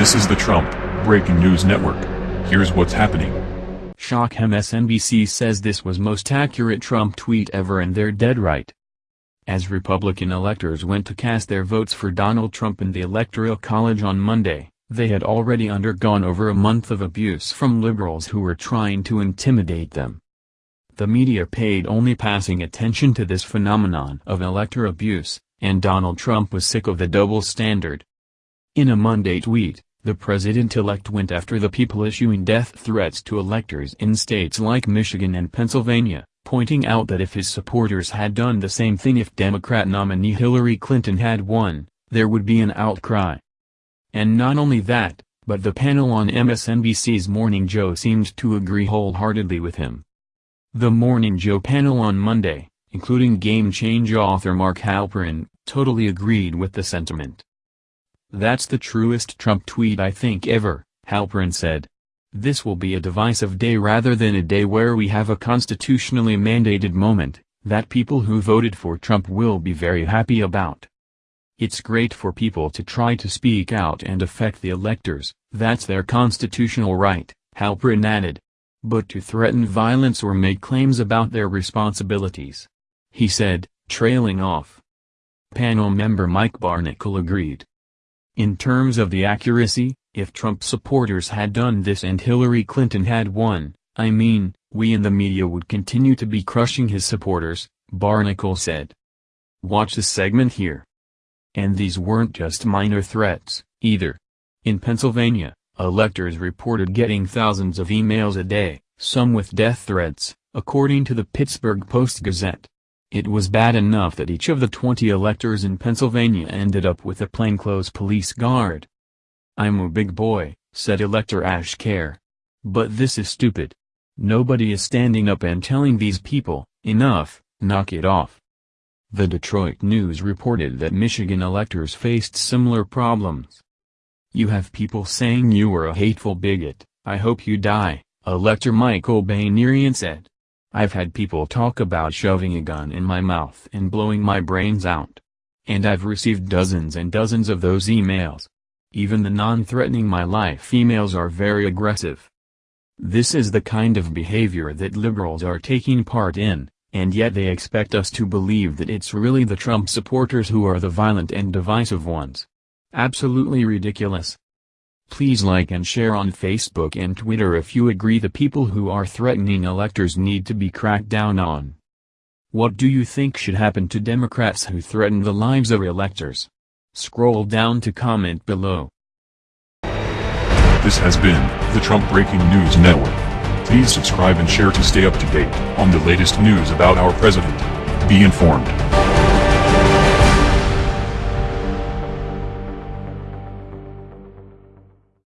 This is the Trump Breaking News Network. Here's what's happening. Shock MSNBC says this was most accurate Trump tweet ever and they're dead right. As Republican electors went to cast their votes for Donald Trump in the Electoral College on Monday, they had already undergone over a month of abuse from liberals who were trying to intimidate them. The media paid only passing attention to this phenomenon of elector abuse, and Donald Trump was sick of the double standard. In a Monday tweet, the president-elect went after the people issuing death threats to electors in states like Michigan and Pennsylvania, pointing out that if his supporters had done the same thing if Democrat nominee Hillary Clinton had won, there would be an outcry. And not only that, but the panel on MSNBC's Morning Joe seemed to agree wholeheartedly with him. The Morning Joe panel on Monday, including Game Change author Mark Halperin, totally agreed with the sentiment. That's the truest Trump tweet I think ever, Halperin said. This will be a divisive day rather than a day where we have a constitutionally mandated moment, that people who voted for Trump will be very happy about. It's great for people to try to speak out and affect the electors, that's their constitutional right, Halperin added. But to threaten violence or make claims about their responsibilities. He said, trailing off. Panel member Mike Barnicle agreed. In terms of the accuracy, if Trump supporters had done this and Hillary Clinton had won, I mean, we in the media would continue to be crushing his supporters, Barnicle said. Watch the segment here. And these weren't just minor threats, either. In Pennsylvania, electors reported getting thousands of emails a day, some with death threats, according to the Pittsburgh Post-Gazette. It was bad enough that each of the 20 electors in Pennsylvania ended up with a plainclothes police guard. I'm a big boy, said elector Ash Khare. But this is stupid. Nobody is standing up and telling these people, enough, knock it off. The Detroit News reported that Michigan electors faced similar problems. You have people saying you were a hateful bigot, I hope you die, elector Michael Banerian said. I've had people talk about shoving a gun in my mouth and blowing my brains out. And I've received dozens and dozens of those emails. Even the non-threatening my life emails are very aggressive. This is the kind of behavior that liberals are taking part in, and yet they expect us to believe that it's really the Trump supporters who are the violent and divisive ones. Absolutely ridiculous. Please like and share on Facebook and Twitter if you agree the people who are threatening electors need to be cracked down on. What do you think should happen to Democrats who threaten the lives of electors? Scroll down to comment below. This has been the Trump Breaking News Network. Please subscribe and share to stay up to date on the latest news about our president. Be informed.